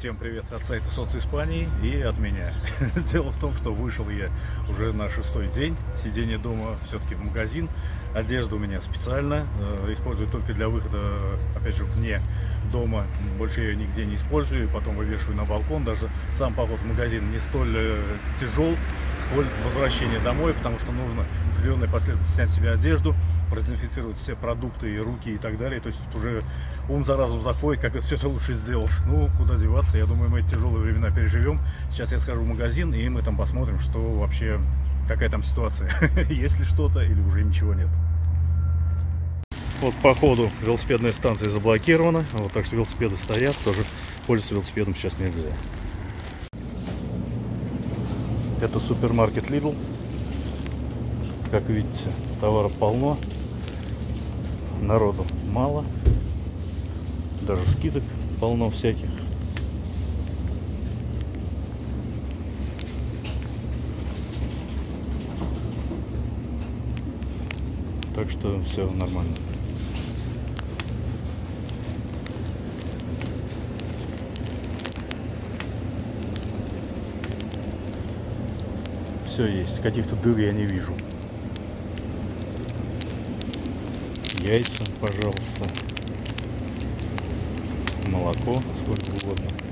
Всем привет от сайта Солнце Испании и от меня. Дело в том, что вышел я уже на шестой день. Сидение дома все-таки в магазин. Одежда у меня специально. э, Использую только для выхода, опять же, вне дома. Больше я ее нигде не использую. Потом вывешиваю на балкон. Даже сам поход в магазин не столь э, тяжел, сколь возвращение домой, потому что нужно в определенной последовательности снять себе одежду, продезинфицировать все продукты и руки и так далее. То есть тут уже ум за разум заходит, как это все это лучше сделать. Ну, куда деваться, я думаю, мы эти тяжелые времена переживем. Сейчас я схожу в магазин, и мы там посмотрим, что вообще, какая там ситуация. Есть ли что-то или уже ничего нет. Вот по ходу велосипедная станция заблокирована, вот так что велосипеды стоят, тоже пользоваться велосипедом сейчас нельзя. Это супермаркет Lidl. Как видите, товара полно, народу мало, даже скидок полно всяких. Так что все нормально. Все есть, каких-то дыр я не вижу. Яйца, пожалуйста. Молоко, сколько угодно.